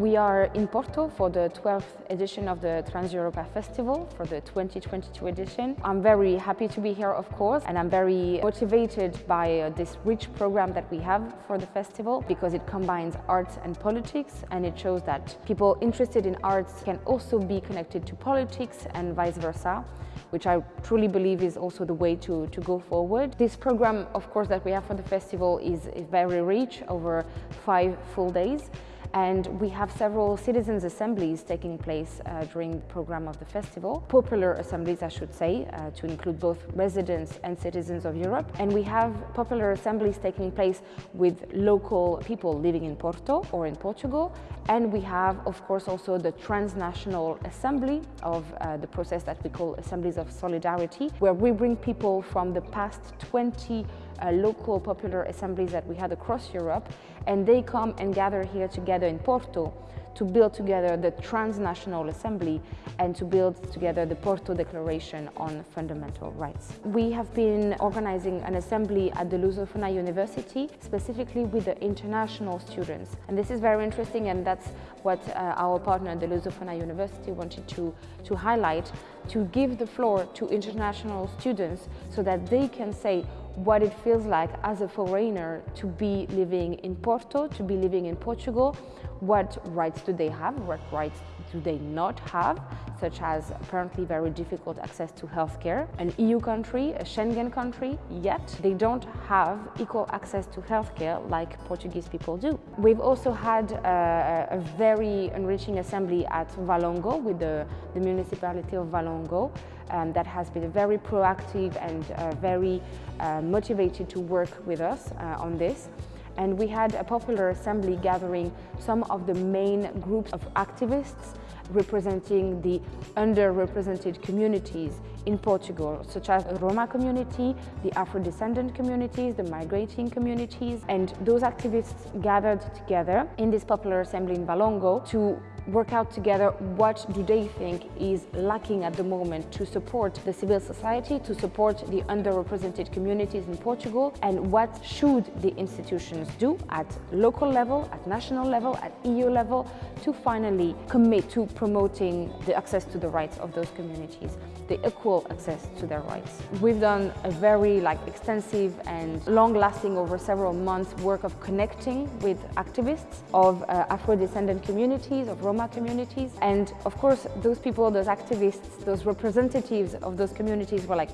We are in Porto for the 12th edition of the Trans-Europa Festival for the 2022 edition. I'm very happy to be here, of course, and I'm very motivated by uh, this rich program that we have for the festival because it combines arts and politics and it shows that people interested in arts can also be connected to politics and vice versa which I truly believe is also the way to, to go forward. This program, of course, that we have for the festival is, is very rich over five full days and we have several citizens' assemblies taking place uh, during the program of the festival. Popular assemblies, I should say, uh, to include both residents and citizens of Europe. And we have popular assemblies taking place with local people living in Porto or in Portugal. And we have, of course, also the transnational assembly of uh, the process that we call Assemblies of Solidarity, where we bring people from the past 20 uh, local popular assemblies that we had across Europe and they come and gather here together in Porto to build together the transnational assembly and to build together the Porto Declaration on Fundamental Rights. We have been organizing an assembly at the Lusofona University, specifically with the international students. And this is very interesting and that's what uh, our partner, the Lusofona University, wanted to, to highlight, to give the floor to international students so that they can say what it feels like as a foreigner to be living in Porto, to be living in Portugal, what rights do they have, what rights do they not have, such as apparently very difficult access to healthcare. An EU country, a Schengen country, yet they don't have equal access to healthcare like Portuguese people do. We've also had a, a very enriching assembly at Valongo with the, the municipality of Valongo um, that has been very proactive and uh, very uh, motivated to work with us uh, on this and we had a popular assembly gathering some of the main groups of activists representing the underrepresented communities in Portugal, such as the Roma community, the Afro-descendant communities, the migrating communities. And those activists gathered together in this popular assembly in Valongo to work out together what do they think is lacking at the moment to support the civil society, to support the underrepresented communities in Portugal, and what should the institutions do at local level, at national level, at EU level, to finally commit to promoting the access to the rights of those communities, the equal access to their rights. We've done a very like extensive and long-lasting over several months work of connecting with activists of uh, Afro-descendant communities, of Roma communities. And of course, those people, those activists, those representatives of those communities were like,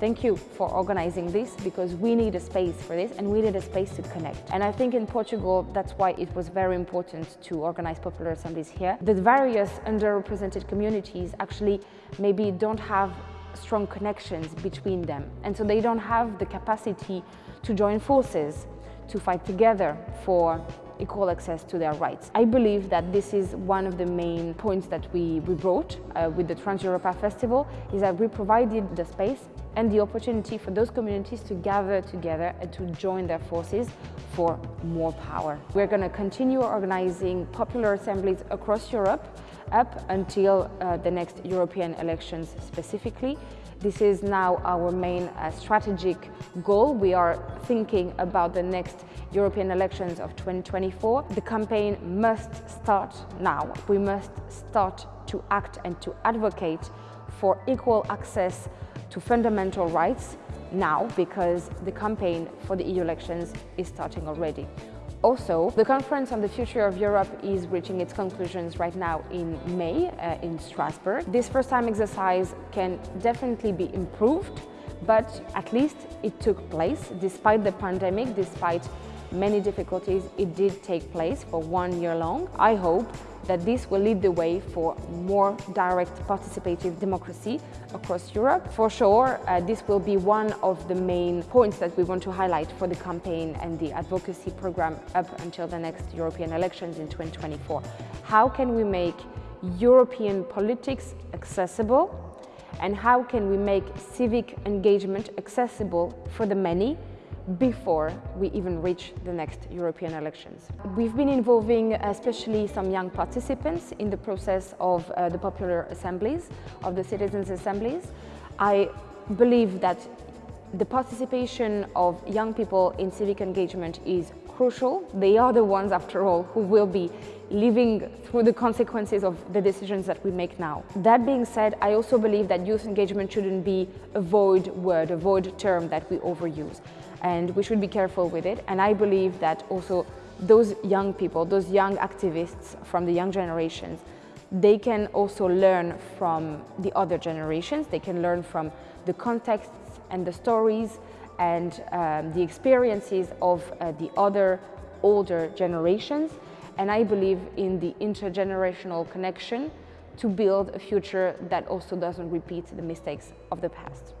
Thank you for organizing this because we need a space for this and we need a space to connect. And I think in Portugal, that's why it was very important to organize popular assemblies here. The various underrepresented communities actually maybe don't have strong connections between them. And so they don't have the capacity to join forces, to fight together for equal access to their rights. I believe that this is one of the main points that we, we brought uh, with the Trans-Europa Festival, is that we provided the space and the opportunity for those communities to gather together and to join their forces for more power. We're going to continue organizing popular assemblies across Europe up until uh, the next European elections specifically. This is now our main uh, strategic goal. We are thinking about the next European elections of 2024. The campaign must start now. We must start to act and to advocate for equal access to fundamental rights now because the campaign for the EU elections is starting already. Also, the conference on the future of Europe is reaching its conclusions right now in May uh, in Strasbourg. This first time exercise can definitely be improved, but at least it took place despite the pandemic, despite many difficulties, it did take place for one year long. I hope that this will lead the way for more direct participative democracy across Europe. For sure, uh, this will be one of the main points that we want to highlight for the campaign and the advocacy program up until the next European elections in 2024. How can we make European politics accessible and how can we make civic engagement accessible for the many before we even reach the next European elections. We've been involving especially some young participants in the process of uh, the popular assemblies, of the citizens' assemblies. I believe that the participation of young people in civic engagement is crucial. They are the ones, after all, who will be living through the consequences of the decisions that we make now. That being said, I also believe that youth engagement shouldn't be a void word, a void term that we overuse. And we should be careful with it. And I believe that also those young people, those young activists from the young generations, they can also learn from the other generations. They can learn from the contexts and the stories and um, the experiences of uh, the other older generations. And I believe in the intergenerational connection to build a future that also doesn't repeat the mistakes of the past.